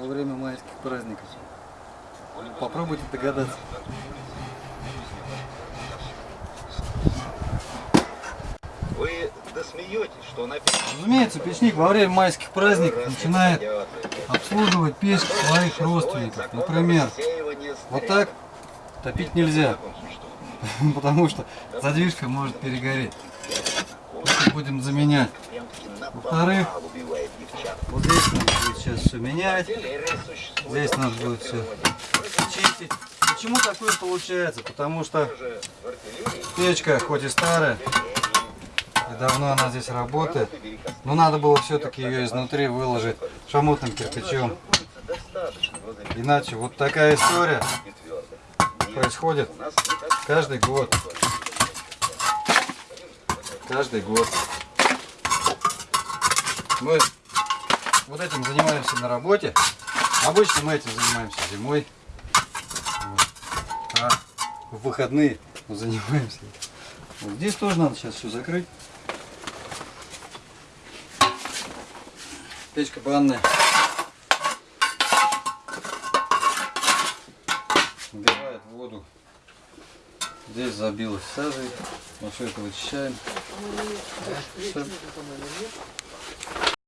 во время майских праздников? Попробуйте догадаться. Вы досмеетесь, что написано. Разумеется, печник во время майских праздников начинает обслуживать печь своих родственников. Например, вот так топить нельзя, потому что задвижка может перегореть. Будем заменять. Во-вторых, вот здесь надо будет сейчас все менять. Здесь надо будет все чистить. Почему такое получается? Потому что печка, хоть и старая, и давно она здесь работает, но надо было все-таки ее изнутри выложить шамотным кирпичом. Иначе вот такая история происходит каждый год. Каждый год. Мы вот этим занимаемся на работе. Обычно мы этим занимаемся зимой. Вот. А в выходные мы занимаемся. Вот здесь тоже надо сейчас все закрыть. Печка банная. Набивает воду. Здесь забилось сажей. Мы все это вычищаем. Всё.